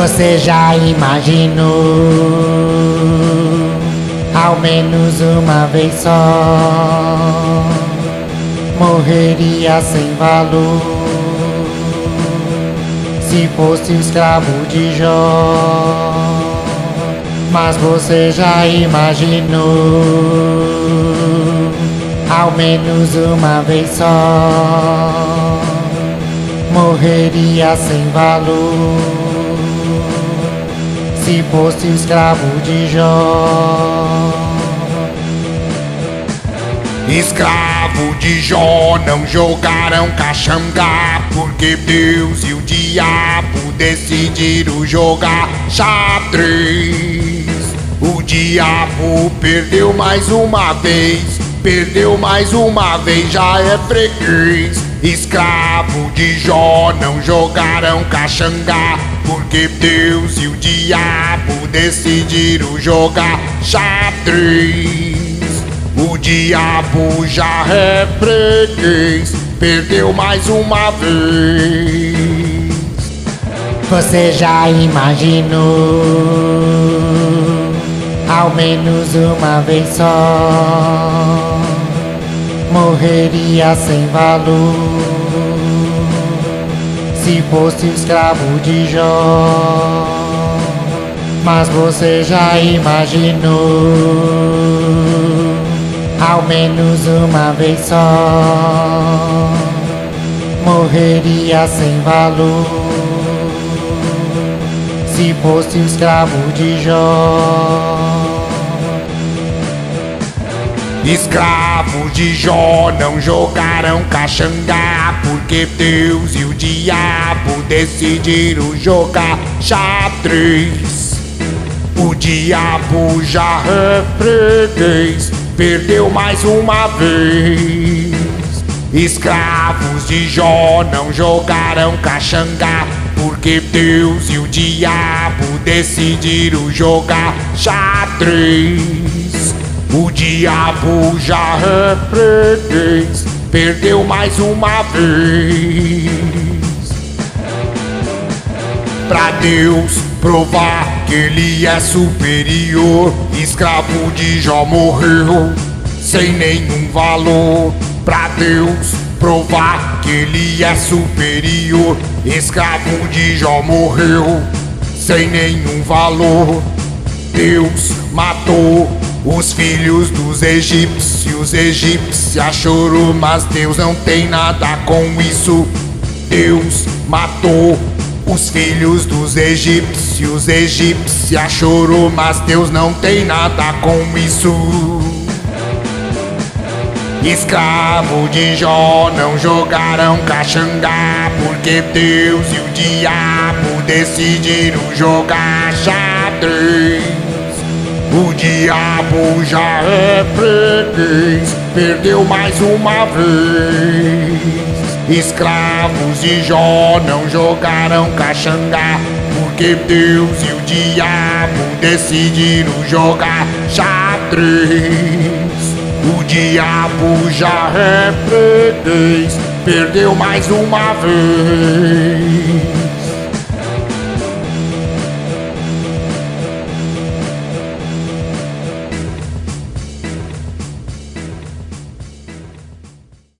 Você já imaginou? Ao menos uma vez só. Morreria sem valor. Se fosse o escravo de Jó. Mas você já imaginou? Ao menos uma vez só. Morreria sem valor se fosse escravo de Jó. Escravo de Jó não jogaram caxangá Porque Deus e o diabo decidiram jogar xadrez O diabo perdeu mais uma vez Perdeu mais uma vez, já é freguês Escravo de Jó não jogaram caxangá. Porque Deus e o diabo decidiram jogar xadrez. O diabo já é freguês Perdeu mais uma vez. Você já imaginou menos uma vez só morreria sem valor se fosse escravo de Jó. Mas você já imaginou ao menos uma vez só morreria sem valor se fosse escravo de Jó. Escravos de Jó não jogaram caxangá Porque Deus e o diabo decidiram jogar xadrez. O diabo já é Perdeu mais uma vez. Escravos de Jó não jogaram caxangá Porque Deus e o diabo decidiram jogar xadrez o diabo já freguês, perdeu mais uma vez. Pra Deus provar que ele é superior, escravo de Jó morreu sem nenhum valor. Pra Deus provar que ele é superior, escravo de Jó morreu sem nenhum valor. Deus matou os filhos dos egípcios, egípcia chorou, mas Deus não tem nada com isso. Deus matou os filhos dos egípcios, egípcia chorou, mas Deus não tem nada com isso. Escravo de Jó não jogaram caxangá Porque Deus e o diabo decidiram jogar xadrez o diabo já é freguês, perdeu mais uma vez. Escravos de Jó não jogaram caxangá, porque Deus e o diabo decidiram jogar xadrez. O diabo já é freguês, perdeu mais uma vez.